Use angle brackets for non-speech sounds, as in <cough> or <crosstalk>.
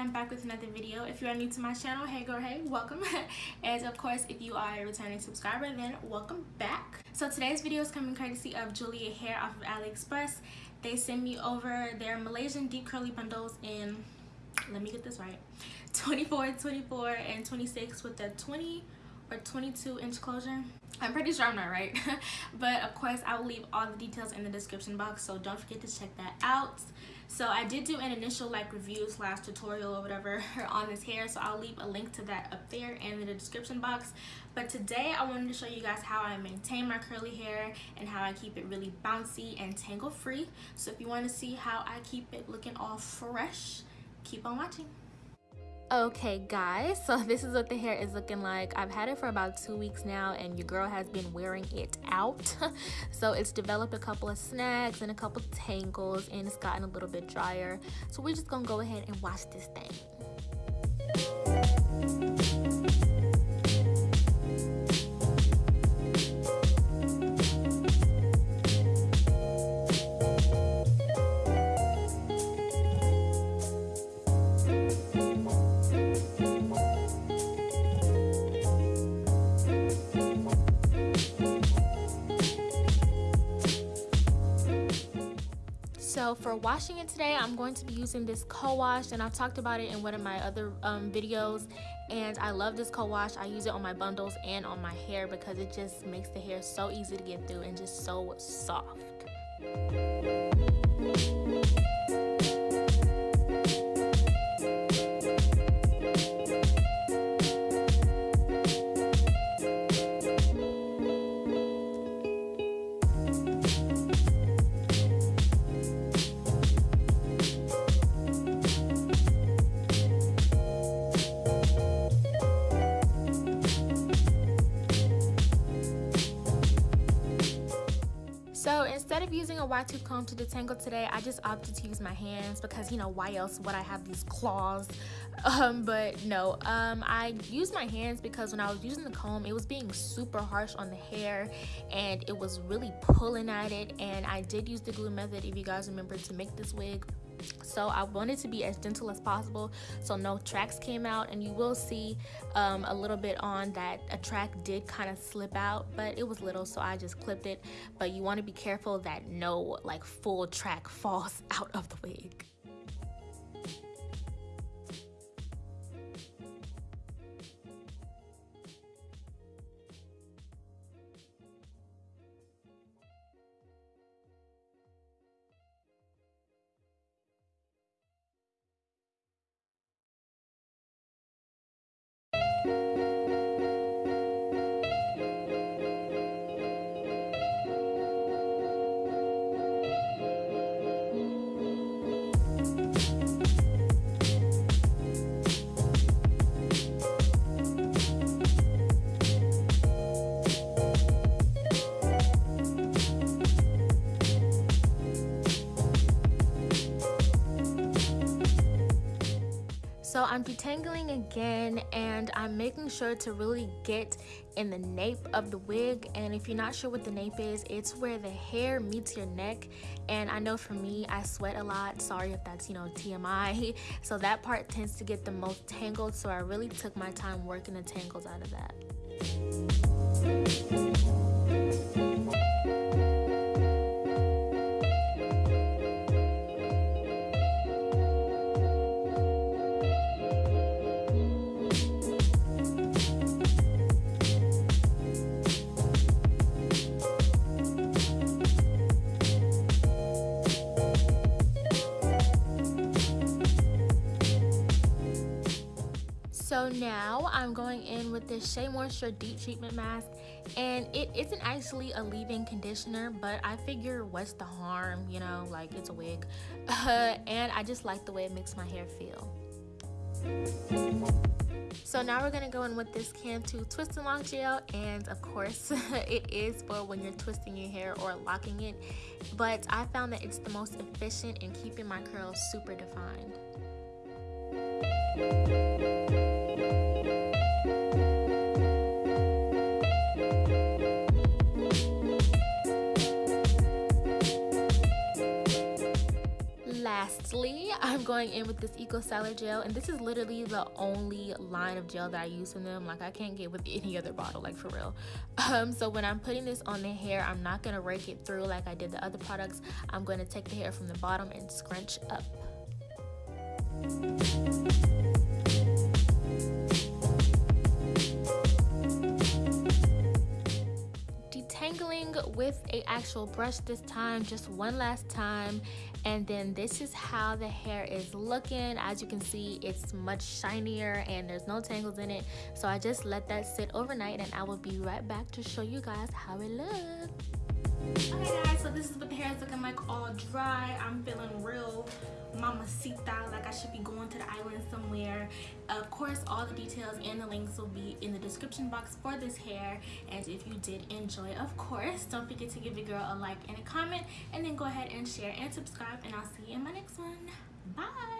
I'm back with another video. If you are new to my channel, hey girl, hey, welcome. <laughs> and of course, if you are a returning subscriber, then welcome back. So today's video is coming courtesy of Julia Hair off of AliExpress. They sent me over their Malaysian deep curly bundles in, let me get this right, 24, 24, and 26 with the 20 or 22 inch closure. I'm pretty sure I'm not right. <laughs> but of course, I will leave all the details in the description box, so don't forget to check that out so i did do an initial like review slash tutorial or whatever <laughs> on this hair so i'll leave a link to that up there and in the description box but today i wanted to show you guys how i maintain my curly hair and how i keep it really bouncy and tangle free so if you want to see how i keep it looking all fresh keep on watching okay guys so <laughs> this is what the hair is looking like. I've had it for about two weeks now and your girl has been wearing it out. <laughs> So it's developed a couple of snags and a couple tangles and it's gotten a little bit drier. So we're just gonna go ahead and wash this thing so for washing it today i'm going to be using this co-wash and i've talked about it in one of my other um, videos and i love this co-wash. I use it on my bundles and on my hair because it just makes the hair so easy to get through and just so soft using a wide tooth comb to detangle today, I just opted to use my hands because, you know, why else would I have these claws? <laughs> Um, but no, um, I used my hands because when I was using the comb, it was being super harsh on the hair and it was really pulling at it. And I did use the glue method, if you guys remember, to make this wig so i wanted to be as gentle as possible. So no tracks came out and you will see um, a little bit on that a track did kind of slip out but it was little so i just clipped it. But you want to be careful that no like full track falls <laughs> out of the wig So I'm detangling again and I'm making sure to really get in the nape of the wig. And if you're not sure what the nape is it's where the hair meets your neck. And I know for me I sweat a lot. Sorry if that's you know TMI <laughs> so that part tends to get the most tangled. So I really took my time working the tangles out of that. So now I'm going in with this Shea Moisture Deep Treatment Mask and it isn't actually a leave-in conditioner but I figure what's the harm, you know, like it's a wig. Uh, <laughs> and I just like the way it makes my hair feel. So now we're going to go in with this Cantu Twist and Lock Gel and of course <laughs> it is for when you're twisting your hair or locking it but I found that it's the most efficient in keeping my curls super defined. Lastly i'm going in with this eco styler gel and this is literally the only line of gel that i use from them. Like i can't get with any other bottle like for real. <laughs> Um so when i'm putting this on the hair i'm not going to rake it through like i did the other products. I'm going to take the hair from the bottom and scrunch up with a actual brush this time just one last time. And then this is how the hair is looking. As you can see it's much shinier and there's no tangles in it. So i just let that sit overnight and i will be right back to show you guys how it looks. Okay guys so this is what the hair is looking like all dry. I'm feeling real mamacita like i should be going to the island somewhere. Of course all the details and the links will be in the description box for this hair. And if you did enjoy of course don't forget to give your girl a like and a comment. And then go ahead and share and subscribe. And i'll see you in my next one. Bye